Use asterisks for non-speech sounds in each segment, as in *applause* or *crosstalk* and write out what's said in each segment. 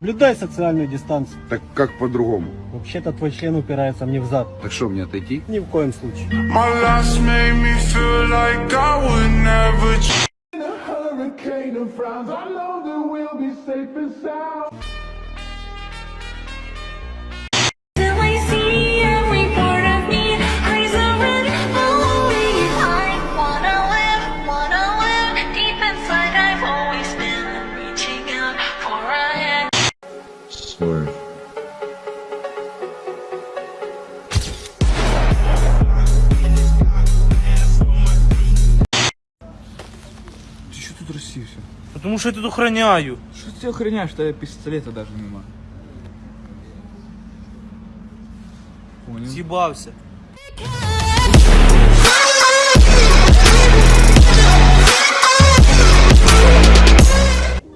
Блюдай социальную дистанцию. Так как по-другому? Вообще-то твой член упирается мне в зад. Так что, мне отойти? Ни в коем случае. Like Потому что я тут охраняю. Что ты охраняешь, что я пистолета даже нема? Понял. Съебался.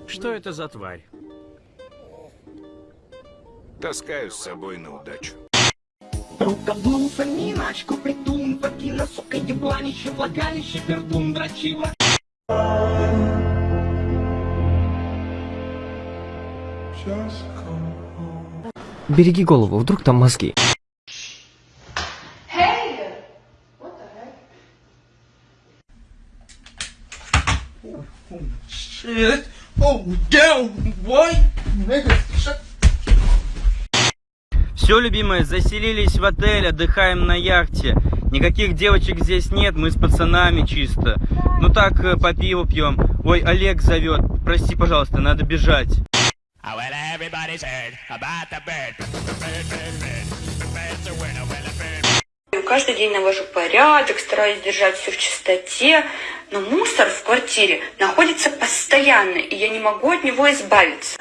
Что это за тварь? Таскаю с собой на удачу. Рукоблудца, миначку, придум, вагина, сука, ебланище, влагалище, пердун, дрочила. Береги голову, вдруг там мозги. Shit. Oh, damn, boy. Nigga, shut Все, любимые, заселились в отель, отдыхаем на яхте. Никаких девочек здесь нет, мы с пацанами чисто. Ну так, э, по пиву пьем. Ой, Олег зовет. Прости, пожалуйста, надо бежать. Каждый день навожу порядок, стараюсь держать все в чистоте, но мусор в квартире находится постоянно, и я не могу от него избавиться.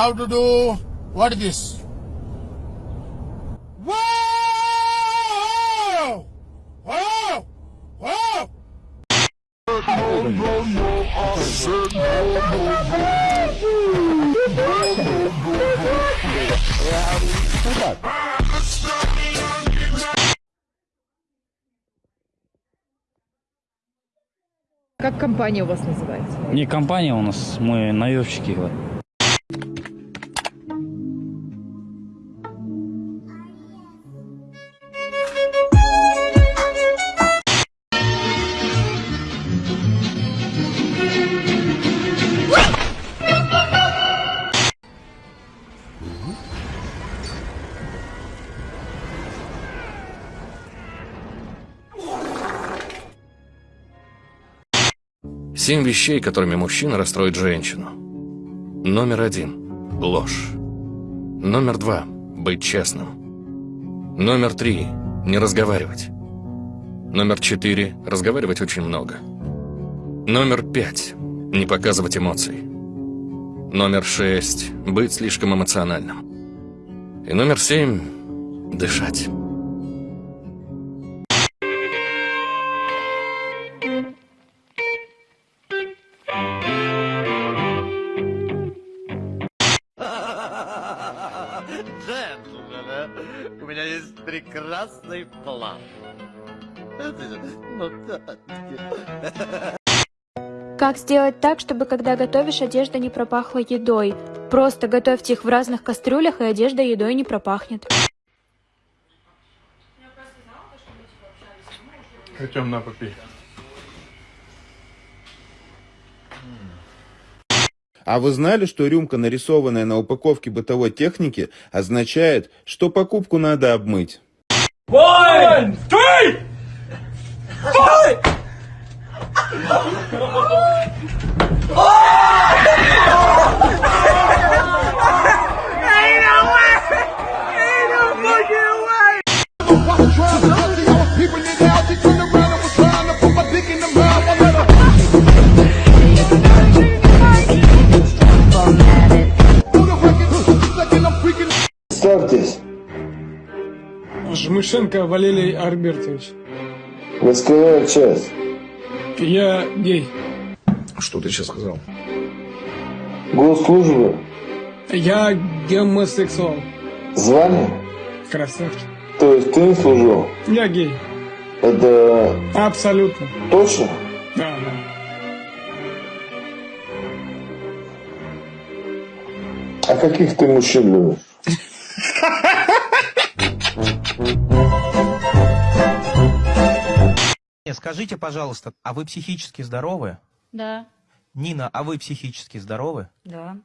How to do? What is this? Whoa! Whoa! Whoa! Как компания у вас называется? Не компания у нас, мы наемщики. вот. Семь вещей, которыми мужчина расстроит женщину. Номер один – ложь. Номер два – быть честным. Номер три – не разговаривать. Номер четыре – разговаривать очень много. Номер пять – не показывать эмоций. Номер шесть – быть слишком эмоциональным. И номер семь – дышать. Прекрасный план. Как сделать так, чтобы когда готовишь, одежда не пропахла едой? Просто готовьте их в разных кастрюлях, и одежда едой не пропахнет. Хотим на попей. А вы знали, что рюмка, нарисованная на упаковке бытовой техники, означает, что покупку надо обмыть? One, three, *laughs* five. Start Жмышенко Валерий Альбертович. Войсковая часть. Я гей. Что ты сейчас сказал? Госслужба. Я гомосексуал. Звание? Красавчик. То есть ты не служил? Я гей. Это Абсолютно. точно? Да, да. А каких ты мужчин любишь? *laughs* Скажите, пожалуйста, а вы психически здоровы? Да, Нина, а вы психически здоровы? да.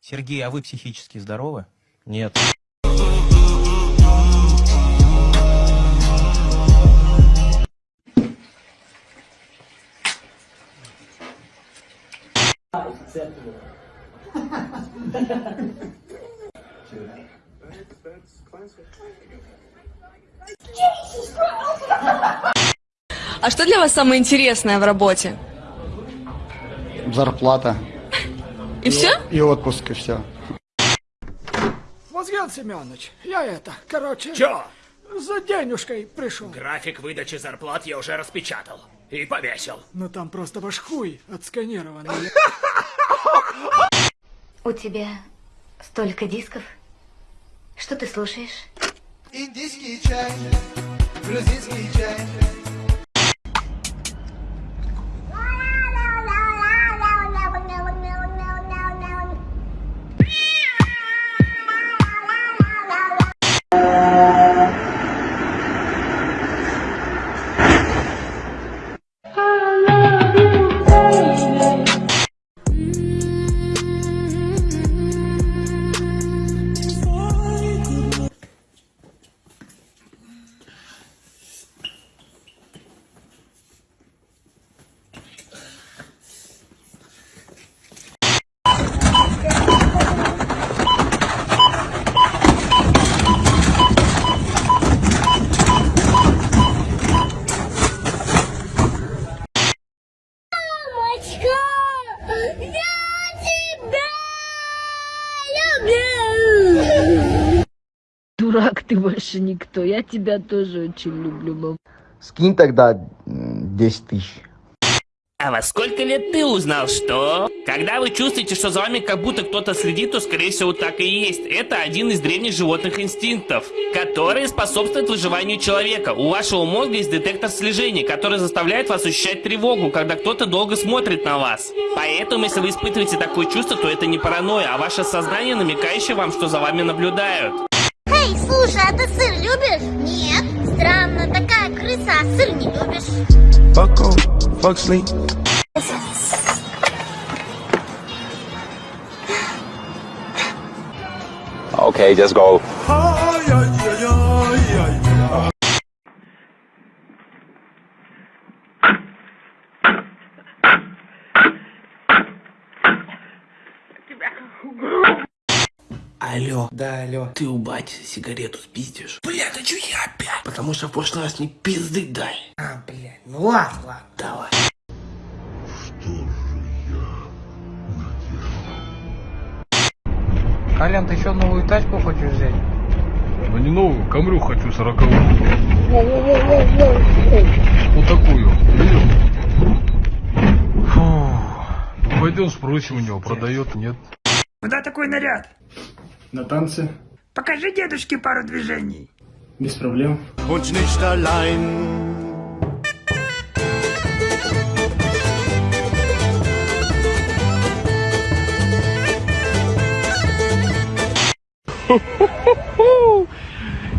Сергей, а вы психически здоровы? Нет. Вас самое интересное в работе? Зарплата. И все? И отпуск, и все. Мозган Семенович, я это, короче... Чё? За денежкой пришел. График выдачи зарплат я уже распечатал и повесил. Ну там просто ваш хуй отсканированный. У тебя столько дисков? Что ты слушаешь? Индийский чай, грузинский чай. Дурак ты больше никто. Я тебя тоже очень люблю, мам. Скинь тогда м, 10 тысяч. А во сколько лет ты узнал, что? Когда вы чувствуете, что за вами как будто кто-то следит, то скорее всего так и есть. Это один из древних животных инстинктов, который способствует выживанию человека. У вашего мозга есть детектор слежения, который заставляет вас ощущать тревогу, когда кто-то долго смотрит на вас. Поэтому, если вы испытываете такое чувство, то это не паранойя, а ваше сознание, намекающее вам, что за вами наблюдают. Слушай, а ты сыр любишь? Нет. Странно, такая крыса, а сыр не любишь. Fuck off, fuck sleep. Okay, just go. Да, алло. Ты у бати сигарету спиздишь? Бля, да чё я опять? Потому что в прошлый раз не пизды дай. А, бля, ну ладно, ладно. Давай. Колян, ты еще новую тачку хочешь взять? Ну не новую, камрю хочу сороковую. Вот такую. Видел? Фу. Ну, пойдем спросим у него, продает, нет. Куда такой наряд? На танцы. Покажи дедушке пару движений. Без проблем. Und nicht allein.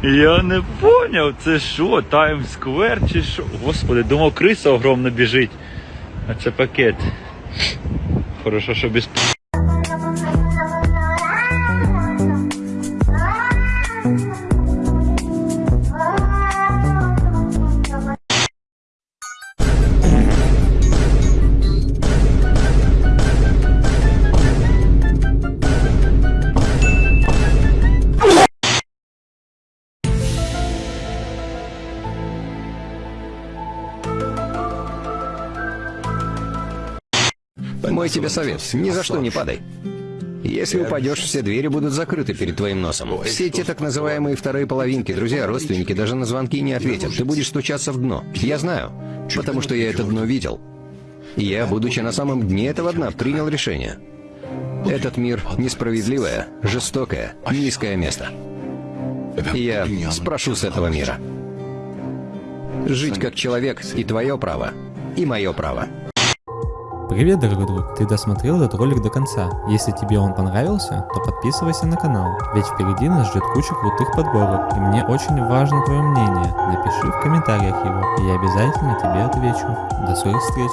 Я не поняв, це що, Таймсквер чи що? Господи, думав, криса огромна біжить. А це пакет. Хорошо, що без. Мой тебе совет, ни за что не падай. Если упадешь, все двери будут закрыты перед твоим носом. Все те так называемые вторые половинки, друзья, родственники, даже на звонки не ответят. Ты будешь стучаться в дно. Я знаю, потому что я это дно видел. И я, будучи на самом дне этого дна, принял решение. Этот мир несправедливое, жестокое, низкое место. Я спрошу с этого мира. Жить как человек и твое право, и мое право. Привет, дорогой друг! Ты досмотрел этот ролик до конца. Если тебе он понравился, то подписывайся на канал, ведь впереди нас ждет куча крутых подборок, и мне очень важно твое мнение. Напиши в комментариях его, и я обязательно тебе отвечу. До скорых встреч!